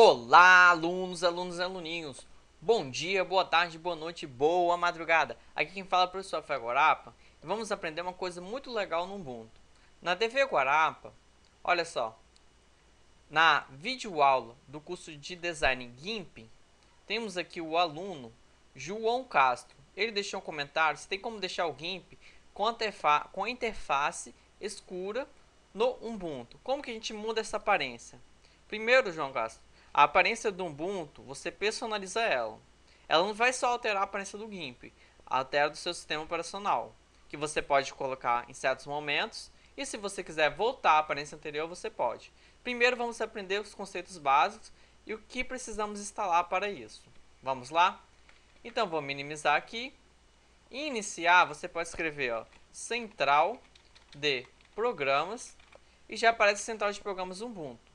Olá, alunos, alunos e aluninhos. Bom dia, boa tarde, boa noite, boa madrugada. Aqui quem fala é o professor Fé Guarapa e vamos aprender uma coisa muito legal no Ubuntu. Na TV Guarapa, olha só, na videoaula do curso de Design GIMP, temos aqui o aluno João Castro. Ele deixou um comentário se tem como deixar o GIMP com a, com a interface escura no Ubuntu. Como que a gente muda essa aparência? Primeiro, João Castro, a aparência do Ubuntu, você personaliza ela. Ela não vai só alterar a aparência do GIMP, altera do seu sistema operacional, que você pode colocar em certos momentos, e se você quiser voltar à aparência anterior, você pode. Primeiro vamos aprender os conceitos básicos e o que precisamos instalar para isso. Vamos lá? Então vou minimizar aqui. Iniciar, você pode escrever ó, central de programas e já aparece central de programas Ubuntu.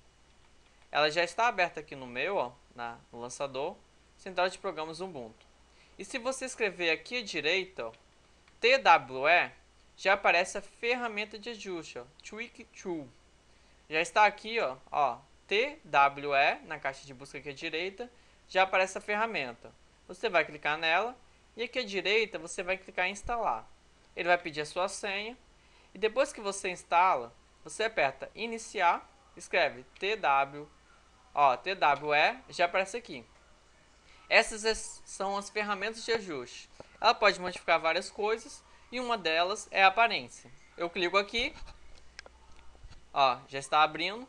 Ela já está aberta aqui no meu, ó, na, no lançador, Central de Programas Ubuntu. E se você escrever aqui à direita, ó, TWE, já aparece a ferramenta de ajuste, ó, Tweak Tool. Já está aqui, ó, ó, TWE, na caixa de busca aqui à direita, já aparece a ferramenta. Você vai clicar nela e aqui à direita você vai clicar em instalar. Ele vai pedir a sua senha e depois que você instala, você aperta iniciar, escreve TWE Ó, TWE já aparece aqui. Essas são as ferramentas de ajuste. Ela pode modificar várias coisas e uma delas é a aparência. Eu clico aqui, ó, já está abrindo.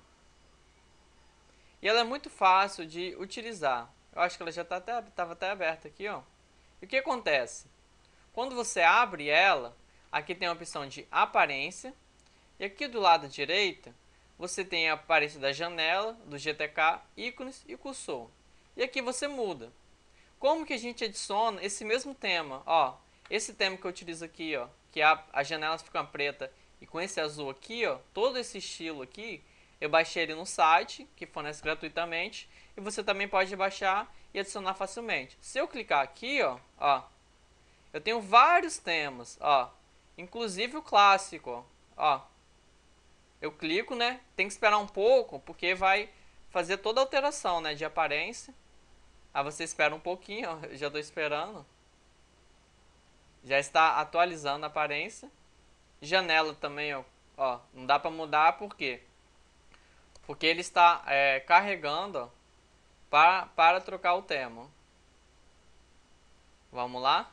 E ela é muito fácil de utilizar. Eu acho que ela já estava tá até, tava até aberta aqui, ó. E o que acontece? Quando você abre ela, aqui tem a opção de aparência. E aqui do lado direito você tem a aparência da janela, do GTK, ícones e cursor. E aqui você muda. Como que a gente adiciona esse mesmo tema? Ó, esse tema que eu utilizo aqui, ó, que a, as janelas ficam preta e com esse azul aqui, ó, todo esse estilo aqui, eu baixei ele no site, que fornece gratuitamente, e você também pode baixar e adicionar facilmente. Se eu clicar aqui, ó, ó eu tenho vários temas, ó, inclusive o clássico, ó, eu clico, né? Tem que esperar um pouco, porque vai fazer toda a alteração, né? De aparência. Aí você espera um pouquinho, ó, já estou esperando. Já está atualizando a aparência. Janela também, ó, ó não dá para mudar, por quê? Porque ele está é, carregando ó, para, para trocar o tema. Vamos lá?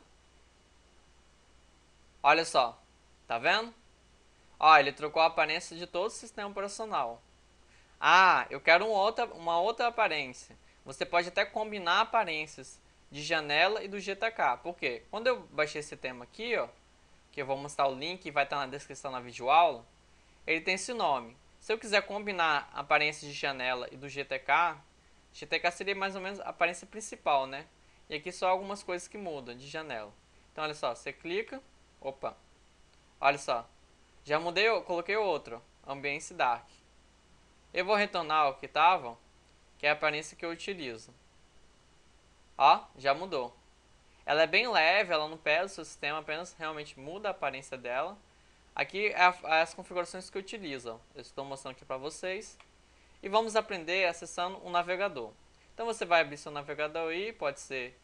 Olha só, tá vendo? Ó, ele trocou a aparência de todo o sistema operacional. Ah, eu quero uma outra, uma outra aparência. Você pode até combinar aparências de janela e do GTK. Por quê? Quando eu baixei esse tema aqui, ó, que eu vou mostrar o link e vai estar na descrição na videoaula, ele tem esse nome. Se eu quiser combinar aparência de janela e do GTK, GTK seria mais ou menos a aparência principal, né? E aqui só algumas coisas que mudam de janela. Então, olha só, você clica, opa, olha só, já mudei, coloquei outro, Ambience Dark. Eu vou retornar ao que estava, que é a aparência que eu utilizo. Ó, já mudou. Ela é bem leve, ela não pesa o seu sistema, apenas realmente muda a aparência dela. Aqui é, é as configurações que eu utilizo. Eu estou mostrando aqui para vocês. E vamos aprender acessando um navegador. Então você vai abrir seu navegador aí, pode ser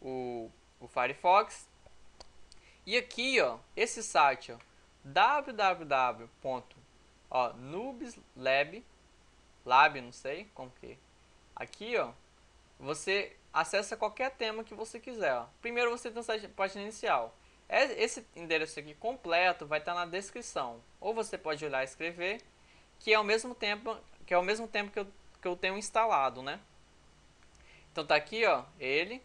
o, o Firefox. E aqui, ó, esse site, ó, www.noobslab lab, não sei como que. Aqui, ó, você acessa qualquer tema que você quiser, ó. Primeiro você tem a página inicial. É, esse endereço aqui completo vai estar na descrição. Ou você pode olhar e escrever, que é ao mesmo tempo que é ao mesmo tempo que eu, que eu tenho instalado, né? Então tá aqui, ó, ele.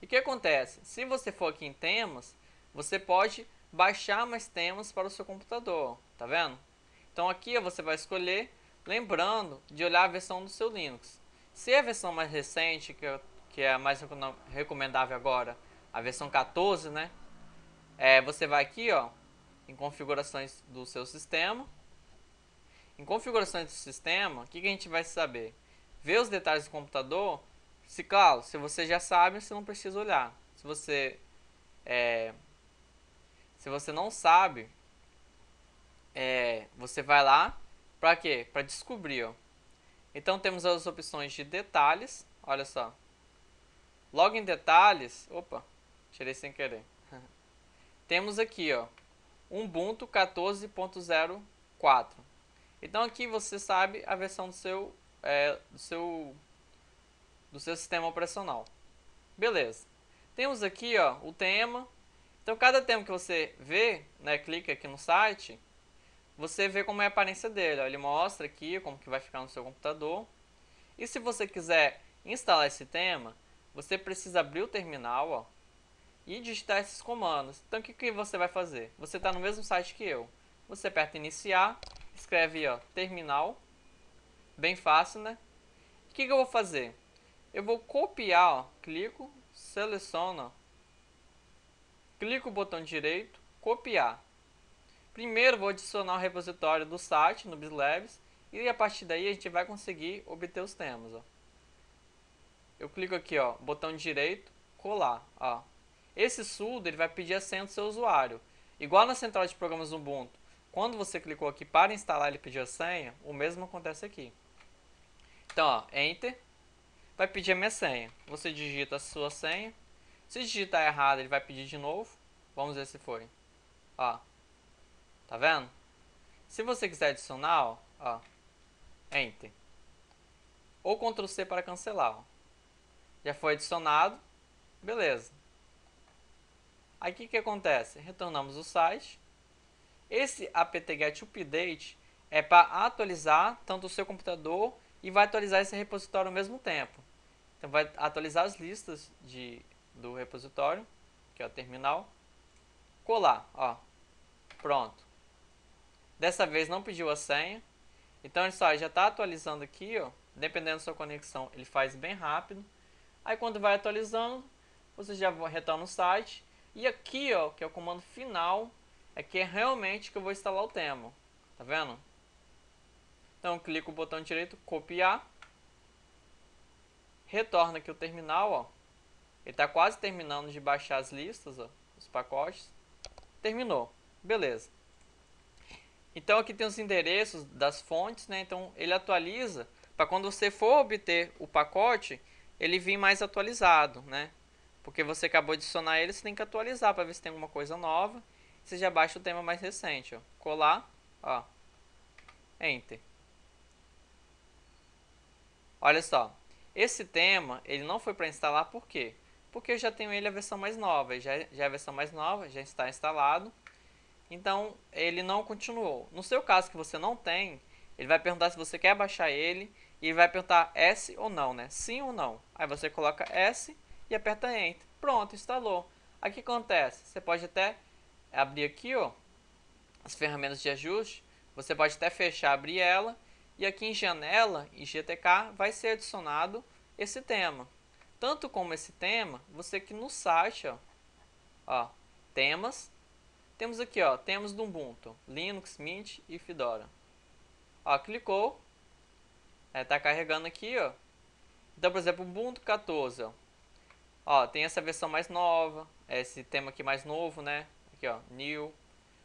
E o que acontece? Se você for aqui em temas, você pode baixar mais temas para o seu computador, tá vendo? Então aqui você vai escolher, lembrando de olhar a versão do seu Linux. Se a versão mais recente, que, que é a mais recomendável agora, a versão 14, né? É, você vai aqui, ó, em configurações do seu sistema. Em configurações do sistema, o que, que a gente vai saber? Ver os detalhes do computador. Se, claro, se você já sabe, você não precisa olhar. Se você é, se você não sabe, é, você vai lá para quê? Para descobrir. Ó. Então temos as opções de detalhes, olha só. Logo em detalhes, opa, tirei sem querer. temos aqui, ó, Ubuntu 14.04. Então aqui você sabe a versão do seu, é, do seu, do seu sistema operacional. Beleza. Temos aqui ó, o tema. Então cada tema que você vê, né, clica aqui no site, você vê como é a aparência dele. Ó. Ele mostra aqui como que vai ficar no seu computador. E se você quiser instalar esse tema, você precisa abrir o terminal ó, e digitar esses comandos. Então o que, que você vai fazer? Você está no mesmo site que eu. Você aperta iniciar, escreve ó, terminal, bem fácil né? O que, que eu vou fazer? Eu vou copiar, ó, clico, seleciono, clico o botão direito, copiar. Primeiro vou adicionar o repositório do site no BizLabs e a partir daí a gente vai conseguir obter os temas. Ó. Eu clico aqui, ó, botão direito, colar. Ó. Esse sudo ele vai pedir a senha do seu usuário. Igual na central de programas Ubuntu, quando você clicou aqui para instalar ele pediu a senha, o mesmo acontece aqui. Então, ó, Enter, vai pedir a minha senha. Você digita a sua senha. Se digitar errado, ele vai pedir de novo. Vamos ver se foi. Ó, Tá vendo? Se você quiser adicionar, ó, Enter. Ou Ctrl C para cancelar. Ó. Já foi adicionado. Beleza. Aí o que, que acontece? Retornamos o site. Esse apt-get update é para atualizar tanto o seu computador e vai atualizar esse repositório ao mesmo tempo. Então vai atualizar as listas de, do repositório, que é o terminal. Colar, ó. Pronto. Dessa vez não pediu a senha. Então ele só já está atualizando aqui, ó. Dependendo da sua conexão, ele faz bem rápido. Aí quando vai atualizando, você já retorna no site. E aqui, ó, que é o comando final, é que é realmente que eu vou instalar o tema. Tá vendo? Então clico o botão direito, copiar. Retorna aqui o terminal, ó. Ele está quase terminando de baixar as listas, ó, os pacotes. Terminou. Beleza. Então aqui tem os endereços das fontes, né? Então ele atualiza para quando você for obter o pacote, ele vir mais atualizado, né? Porque você acabou de adicionar ele, você tem que atualizar para ver se tem alguma coisa nova. Você já baixa o tema mais recente, ó. Colar, ó. Enter. Olha só. Esse tema, ele não foi para instalar por quê? Porque eu já tenho ele a versão mais nova, já, já é a versão mais nova, já está instalado. Então, ele não continuou. No seu caso que você não tem, ele vai perguntar se você quer baixar ele e vai perguntar S ou não, né? Sim ou não. Aí você coloca S e aperta Enter. Pronto, instalou. Aí o que acontece? Você pode até abrir aqui, ó, as ferramentas de ajuste. Você pode até fechar, abrir ela. E aqui em janela, em GTK, vai ser adicionado esse tema. Tanto como esse tema, você aqui no site, ó, ó temas, temos aqui, ó, temos do Ubuntu, Linux, Mint e Fedora. Ó, clicou, é, tá carregando aqui, ó. Então, por exemplo, Ubuntu 14, ó. Ó, tem essa versão mais nova, esse tema aqui mais novo, né? Aqui, ó, New.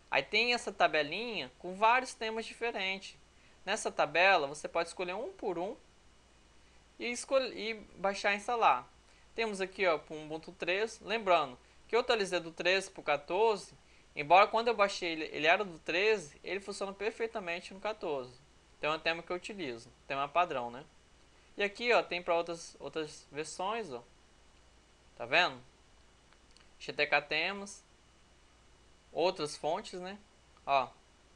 Aí tem essa tabelinha com vários temas diferentes. Nessa tabela, você pode escolher um por um e, escolher, e baixar e instalar. Temos aqui, ó, o Ubuntu 13. Lembrando que eu atualizei do 13 para o 14 Embora quando eu baixei ele, ele era do 13, ele funciona perfeitamente no 14. Então é um tema que eu utilizo, tema padrão, né? E aqui, ó, tem para outras outras versões, ó. Tá vendo? GTK temas, outras fontes, né? Ó,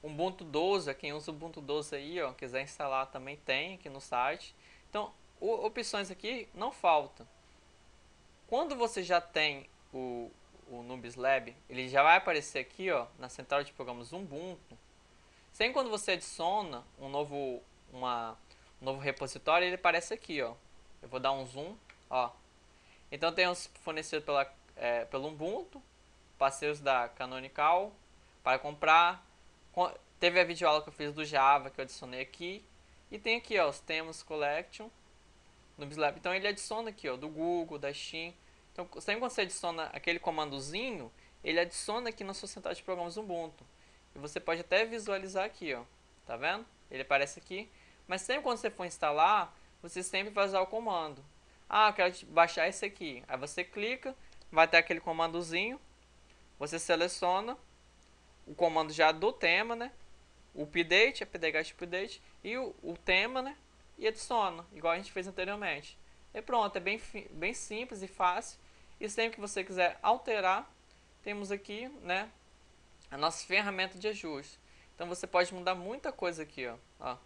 Ubuntu 12, quem usa Ubuntu 12 aí, ó, quiser instalar também tem aqui no site. Então, opções aqui não faltam. Quando você já tem o, o Nubis Lab, ele já vai aparecer aqui ó, na central de programas Ubuntu. Sem quando você adiciona um novo, uma, um novo repositório, ele aparece aqui. Ó. Eu vou dar um zoom. Ó. Então temos fornecido pela, é, pelo Ubuntu, parceiros da Canonical, para comprar. Teve a videoaula que eu fiz do Java, que eu adicionei aqui. E tem aqui ó, os temas Collection, Nubis Lab. Então ele adiciona aqui ó, do Google, da Steam. Então, sempre quando você adiciona aquele comandozinho, ele adiciona aqui na sua central de programas Ubuntu. E você pode até visualizar aqui, ó. Tá vendo? Ele aparece aqui. Mas sempre quando você for instalar, você sempre vai usar o comando. Ah, eu quero baixar esse aqui. Aí você clica, vai ter aquele comandozinho, você seleciona o comando já do tema, né? O update, update, update e o, o tema, né? E adiciona, igual a gente fez anteriormente. E pronto, é bem, bem simples e fácil. E sempre que você quiser alterar, temos aqui, né? A nossa ferramenta de ajuste. Então você pode mudar muita coisa aqui, ó. ó.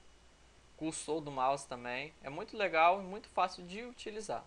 Cursor do mouse também. É muito legal e muito fácil de utilizar.